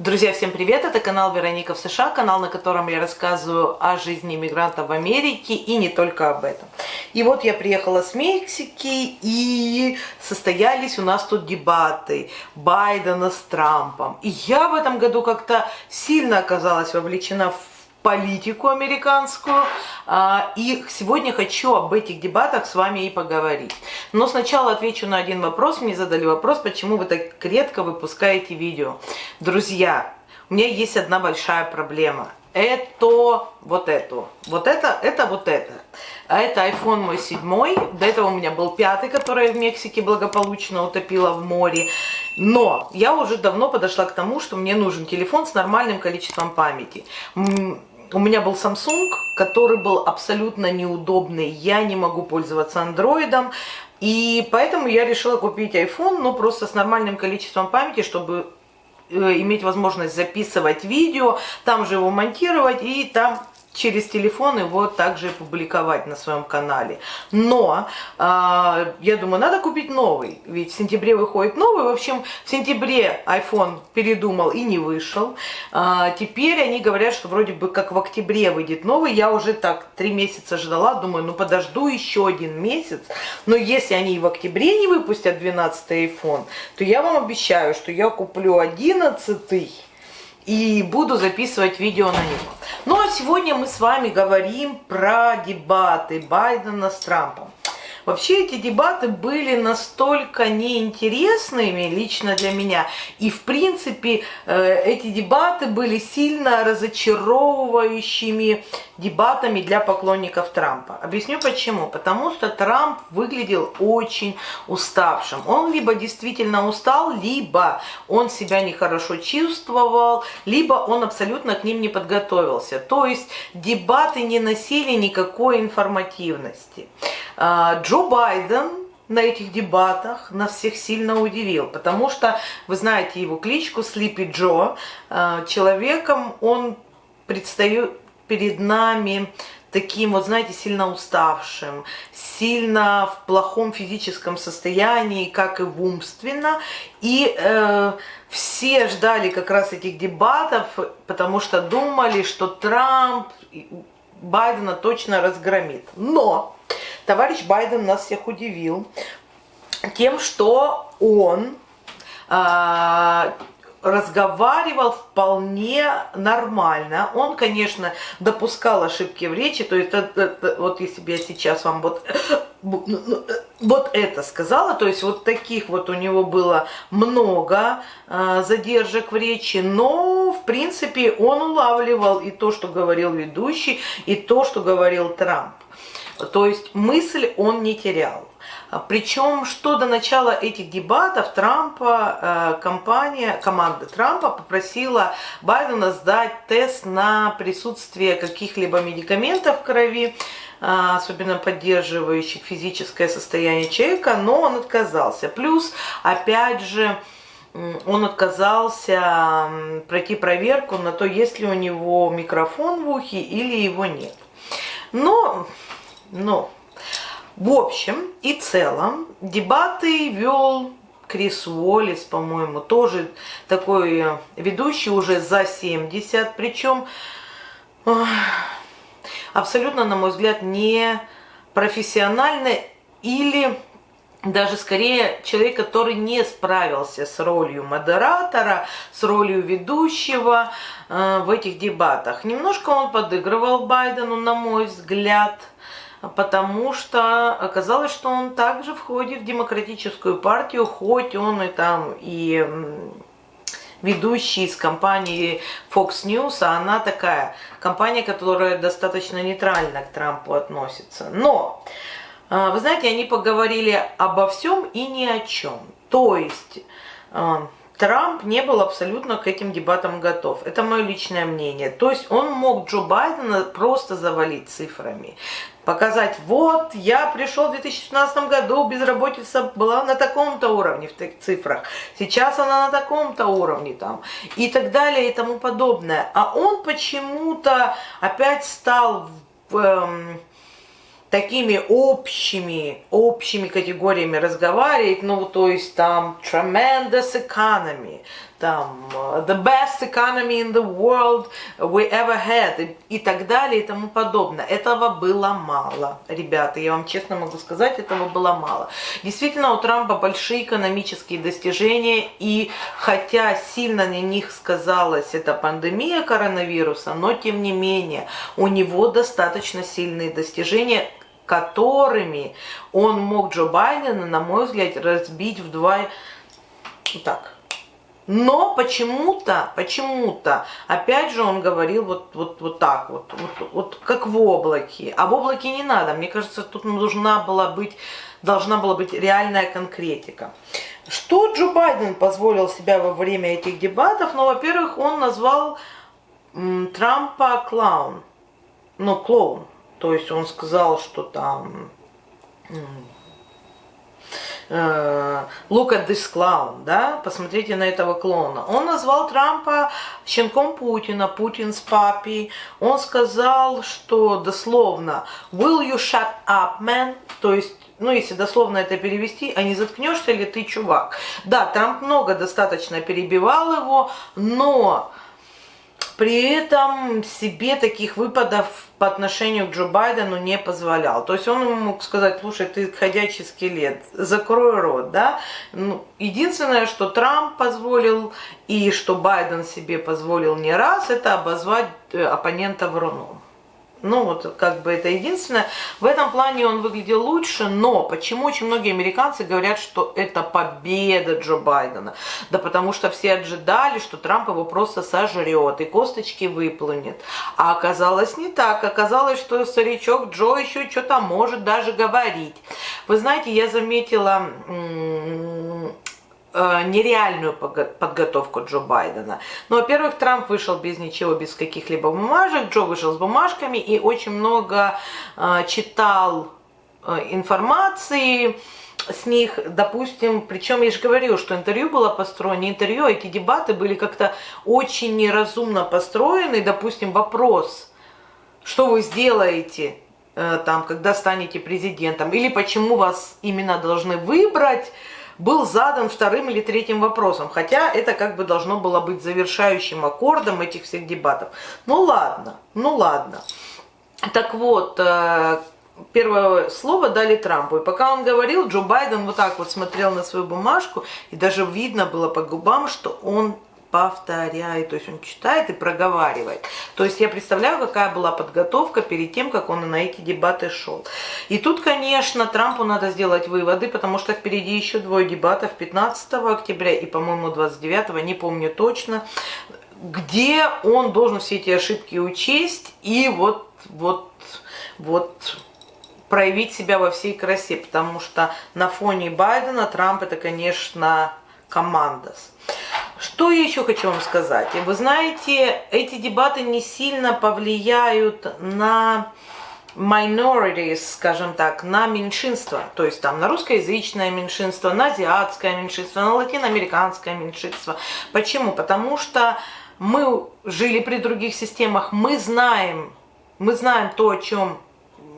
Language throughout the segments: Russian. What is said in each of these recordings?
Друзья, всем привет! Это канал Вероника в США, канал, на котором я рассказываю о жизни иммигрантов в Америке и не только об этом. И вот я приехала с Мексики и состоялись у нас тут дебаты Байдена с Трампом. И я в этом году как-то сильно оказалась вовлечена в политику американскую. А, и сегодня хочу об этих дебатах с вами и поговорить. Но сначала отвечу на один вопрос. Мне задали вопрос, почему вы так редко выпускаете видео. Друзья, у меня есть одна большая проблема. Это вот это. Вот это, это вот это. А это iPhone мой седьмой. До этого у меня был пятый, который я в Мексике благополучно утопила в море. Но я уже давно подошла к тому, что мне нужен телефон с нормальным количеством памяти у меня был Samsung, который был абсолютно неудобный. Я не могу пользоваться андроидом. И поэтому я решила купить iPhone, но просто с нормальным количеством памяти, чтобы э, иметь возможность записывать видео, там же его монтировать и там через телефон его также публиковать на своем канале. Но э, я думаю, надо купить новый, ведь в сентябре выходит новый. В общем, в сентябре iPhone передумал и не вышел. Э, теперь они говорят, что вроде бы как в октябре выйдет новый. Я уже так три месяца ждала, думаю, ну подожду еще один месяц. Но если они и в октябре не выпустят 12 iPhone, то я вам обещаю, что я куплю 11 и буду записывать видео на него. Ну а сегодня мы с вами говорим про дебаты Байдена с Трампом. Вообще эти дебаты были настолько неинтересными лично для меня. И в принципе э, эти дебаты были сильно разочаровывающими дебатами для поклонников Трампа. Объясню почему. Потому что Трамп выглядел очень уставшим. Он либо действительно устал, либо он себя нехорошо чувствовал, либо он абсолютно к ним не подготовился. То есть дебаты не носили никакой информативности. А, Джо Байден на этих дебатах нас всех сильно удивил, потому что, вы знаете его кличку Слипи Джо, а, человеком он предстает перед нами таким, вот знаете, сильно уставшим, сильно в плохом физическом состоянии, как и в умственно. И э, все ждали как раз этих дебатов, потому что думали, что Трамп Байдена точно разгромит. Но товарищ Байден нас всех удивил тем, что он э, разговаривал вполне нормально. Он, конечно, допускал ошибки в речи, то есть это, это, вот если бы я сейчас вам вот, вот это сказала, то есть вот таких вот у него было много э, задержек в речи, но в принципе он улавливал и то, что говорил ведущий, и то, что говорил Трамп. То есть мысль он не терял. Причем, что до начала этих дебатов Трампа, э, компания, команда Трампа попросила Байдена сдать тест на присутствие каких-либо медикаментов в крови, э, особенно поддерживающих физическое состояние человека, но он отказался. Плюс, опять же, он отказался пройти проверку на то, есть ли у него микрофон в ухе или его нет. Но но, в общем и целом, дебаты вел Крис Уоллес, по-моему, тоже такой ведущий уже за 70, причем абсолютно, на мой взгляд, не профессионально или даже скорее человек, который не справился с ролью модератора, с ролью ведущего э, в этих дебатах. Немножко он подыгрывал Байдену, на мой взгляд, потому что оказалось, что он также входит в демократическую партию, хоть он и там и ведущий из компании Fox News, а она такая компания, которая достаточно нейтрально к Трампу относится. Но, а, вы знаете, они поговорили обо всем и ни о чем. То есть а, Трамп не был абсолютно к этим дебатам готов. Это мое личное мнение. То есть он мог Джо Байдена просто завалить цифрами. Показать, вот, я пришел в 2016 году, безработица была на таком-то уровне в таких цифрах. Сейчас она на таком-то уровне там. И так далее и тому подобное. А он почему-то опять стал. Эм, такими общими, общими категориями разговаривать, ну, то есть там tremendous economy, там the best economy in the world we ever had и, и так далее и тому подобное. Этого было мало, ребята, я вам честно могу сказать, этого было мало. Действительно, у Трампа большие экономические достижения, и хотя сильно на них сказалась эта пандемия коронавируса, но тем не менее у него достаточно сильные достижения, которыми он мог Джо Байдена, на мой взгляд, разбить в два... Так, но почему-то, почему-то, опять же он говорил вот, вот, вот так вот, вот, вот как в облаке. А в облаке не надо, мне кажется, тут должна была быть, должна была быть реальная конкретика. Что Джо Байден позволил себя во время этих дебатов? Ну, во-первых, он назвал Трампа клоун. Ну, клоун. То есть он сказал, что там Э, look at this clown, да, посмотрите на этого клоуна. Он назвал Трампа щенком Путина, Путин's папи. Он сказал, что дословно will you shut up, man, то есть ну, если дословно это перевести, а не заткнешься ли ты, чувак? Да, Трамп много достаточно перебивал его, но при этом себе таких выпадов по отношению к Джо Байдену не позволял. То есть он мог сказать, слушай, ты ходячий скелет, закрой рот, да. Ну, единственное, что Трамп позволил и что Байден себе позволил не раз, это обозвать э, оппонента вруном. Ну, вот как бы это единственное. В этом плане он выглядел лучше, но почему очень многие американцы говорят, что это победа Джо Байдена? Да потому что все ожидали, что Трамп его просто сожрет и косточки выплюнет. А оказалось не так. Оказалось, что старичок Джо еще что-то может даже говорить. Вы знаете, я заметила нереальную подготовку Джо Байдена. Ну, во-первых, Трамп вышел без ничего, без каких-либо бумажек, Джо вышел с бумажками и очень много э, читал э, информации с них, допустим, причем я же говорю, что интервью было построено, не интервью, а эти дебаты были как-то очень неразумно построены, допустим, вопрос, что вы сделаете, там, когда станете президентом, или почему вас именно должны выбрать, был задан вторым или третьим вопросом, хотя это как бы должно было быть завершающим аккордом этих всех дебатов. Ну ладно, ну ладно. Так вот, э, первое слово дали Трампу. И пока он говорил, Джо Байден вот так вот смотрел на свою бумажку, и даже видно было по губам, что он повторяет, то есть он читает и проговаривает. То есть я представляю, какая была подготовка перед тем, как он на эти дебаты шел. И тут, конечно, Трампу надо сделать выводы, потому что впереди еще двое дебатов 15 октября и, по-моему, 29, не помню точно, где он должен все эти ошибки учесть и вот, вот, вот проявить себя во всей красе, потому что на фоне Байдена Трамп это, конечно, командос. Что я еще хочу вам сказать? Вы знаете, эти дебаты не сильно повлияют на minorities, скажем так, на меньшинство, то есть там на русскоязычное меньшинство, на азиатское меньшинство, на латиноамериканское меньшинство. Почему? Потому что мы жили при других системах, мы знаем, мы знаем то, о чем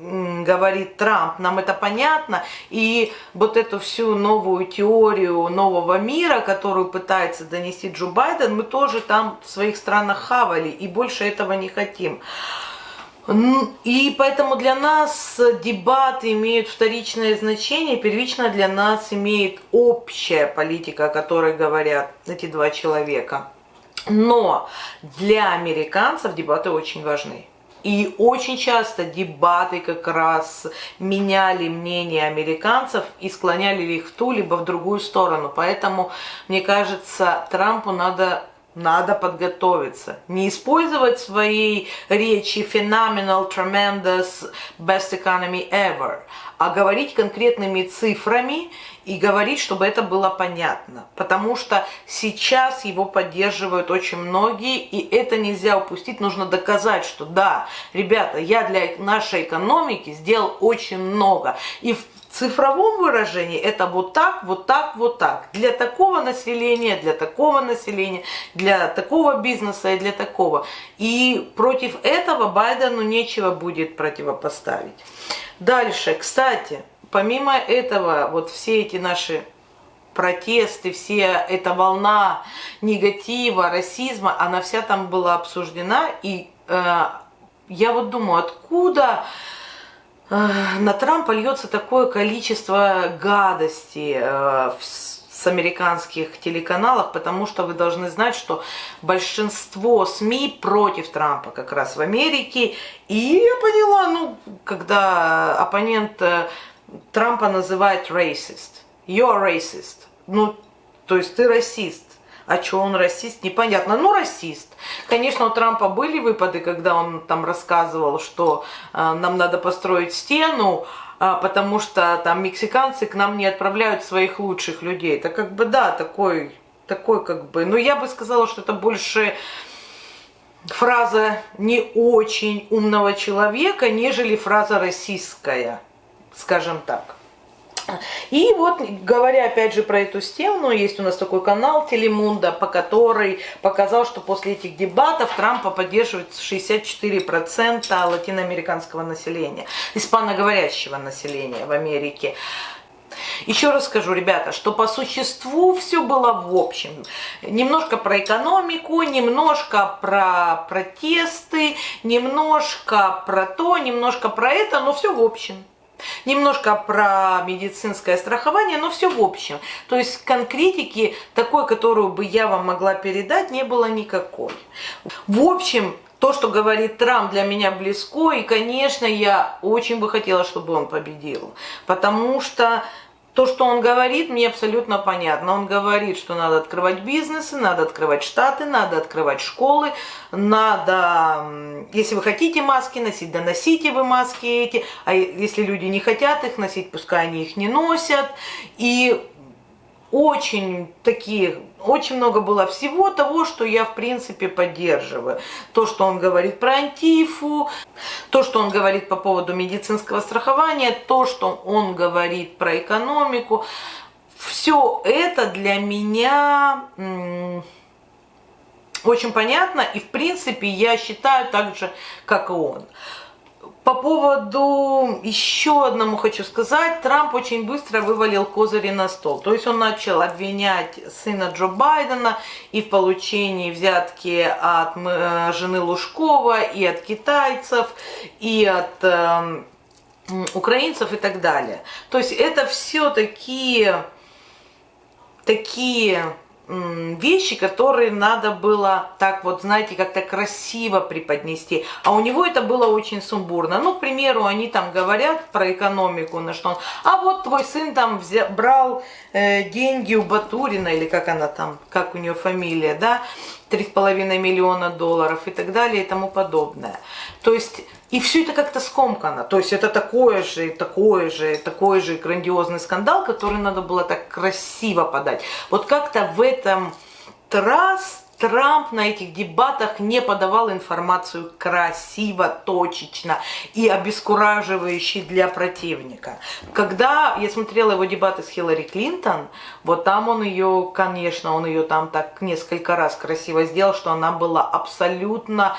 говорит Трамп, нам это понятно, и вот эту всю новую теорию нового мира, которую пытается донести Джо Байден, мы тоже там в своих странах хавали, и больше этого не хотим. И поэтому для нас дебаты имеют вторичное значение, первично для нас имеет общая политика, о которой говорят эти два человека. Но для американцев дебаты очень важны. И очень часто дебаты как раз меняли мнение американцев и склоняли их в ту либо в другую сторону. Поэтому, мне кажется, Трампу надо надо подготовиться. Не использовать своей речи phenomenal, tremendous, best economy ever, а говорить конкретными цифрами и говорить, чтобы это было понятно. Потому что сейчас его поддерживают очень многие, и это нельзя упустить. Нужно доказать, что да, ребята, я для нашей экономики сделал очень много. И в цифровом выражении это вот так, вот так, вот так. Для такого населения, для такого населения, для такого бизнеса и для такого. И против этого Байдену нечего будет противопоставить. Дальше, кстати, помимо этого, вот все эти наши протесты, все эта волна негатива, расизма, она вся там была обсуждена. И э, я вот думаю, откуда на Трампа льется такое количество гадости э, с американских телеканалов, потому что вы должны знать, что большинство СМИ против Трампа как раз в Америке. И я поняла, ну, когда оппонент э, Трампа называет racist, you're racist, ну, то есть ты расист. А что он расист, непонятно. Ну, расист. Конечно, у Трампа были выпады, когда он там рассказывал, что э, нам надо построить стену, э, потому что там мексиканцы к нам не отправляют своих лучших людей. Это как бы, да, такой, такой как бы... Но я бы сказала, что это больше фраза не очень умного человека, нежели фраза российская, скажем так. И вот, говоря опять же про эту стену, есть у нас такой канал Телемунда, по который показал, что после этих дебатов Трампа поддерживает 64% латиноамериканского населения, испаноговорящего населения в Америке. Еще раз скажу, ребята, что по существу все было в общем. Немножко про экономику, немножко про протесты, немножко про то, немножко про это, но все в общем. Немножко про медицинское страхование, но все в общем. То есть конкретики такой, которую бы я вам могла передать, не было никакой. В общем, то, что говорит Трамп, для меня близко, и, конечно, я очень бы хотела, чтобы он победил, потому что то, что он говорит, мне абсолютно понятно. Он говорит, что надо открывать бизнесы, надо открывать штаты, надо открывать школы, надо, если вы хотите маски носить, да носите вы маски эти, а если люди не хотят их носить, пускай они их не носят. И очень такие, очень много было всего того, что я в принципе поддерживаю. То, что он говорит про антифу, то, что он говорит по поводу медицинского страхования, то, что он говорит про экономику. Все это для меня очень понятно и в принципе я считаю так же, как и он. По поводу еще одному хочу сказать, Трамп очень быстро вывалил козыри на стол. То есть он начал обвинять сына Джо Байдена и в получении взятки от э, жены Лужкова, и от китайцев, и от э, украинцев и так далее. То есть это все такие, такие вещи, которые надо было так вот, знаете, как-то красиво преподнести. А у него это было очень сумбурно. Ну, к примеру, они там говорят про экономику, на что он, а вот твой сын там взял, брал э, деньги у Батурина, или как она там, как у нее фамилия, да, 3,5 миллиона долларов и так далее и тому подобное. То есть, и все это как-то скомкано. То есть это такое же, такое же, такой же грандиозный скандал, который надо было так красиво подать. Вот как-то в этом раз Трамп на этих дебатах не подавал информацию красиво, точечно и обескураживающе для противника. Когда я смотрела его дебаты с Хиллари Клинтон, вот там он ее, конечно, он ее там так несколько раз красиво сделал, что она была абсолютно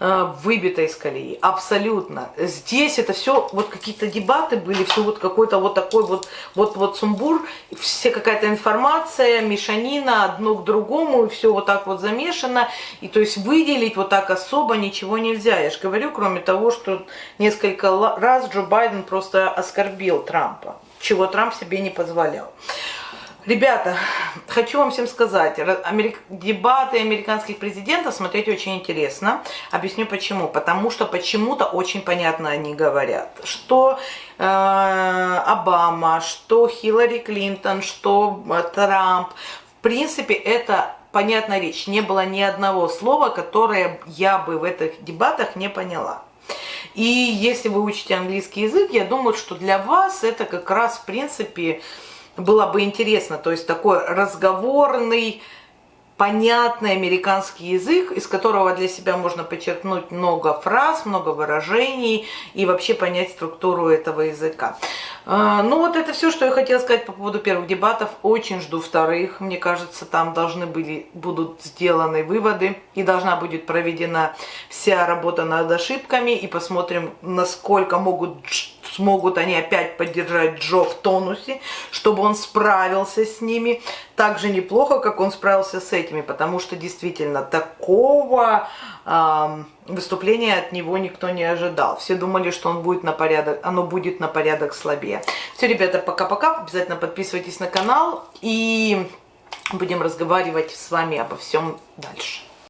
выбито из колеи, абсолютно. Здесь это все, вот какие-то дебаты были, все вот какой-то вот такой вот, вот, вот сумбур, все какая-то информация, мешанина, одно к другому, и все вот так вот замешано, и то есть выделить вот так особо ничего нельзя. Я же говорю, кроме того, что несколько раз Джо Байден просто оскорбил Трампа, чего Трамп себе не позволял. Ребята, хочу вам всем сказать, америк... дебаты американских президентов смотреть очень интересно. Объясню почему. Потому что почему-то очень понятно они говорят, что э, Обама, что Хиллари Клинтон, что э, Трамп. В принципе, это понятная речь. Не было ни одного слова, которое я бы в этих дебатах не поняла. И если вы учите английский язык, я думаю, что для вас это как раз в принципе было бы интересно, то есть такой разговорный, понятный американский язык, из которого для себя можно подчеркнуть много фраз, много выражений и вообще понять структуру этого языка. А, ну вот это все, что я хотела сказать по поводу первых дебатов. Очень жду вторых. Мне кажется, там должны были, будут сделаны выводы и должна будет проведена вся работа над ошибками и посмотрим, насколько могут смогут они опять поддержать Джо в тонусе, чтобы он справился с ними так же неплохо, как он справился с этими, потому что действительно такого э, выступления от него никто не ожидал. Все думали, что он будет на порядок, оно будет на порядок слабее. Все, ребята, пока-пока. Обязательно подписывайтесь на канал и будем разговаривать с вами обо всем дальше.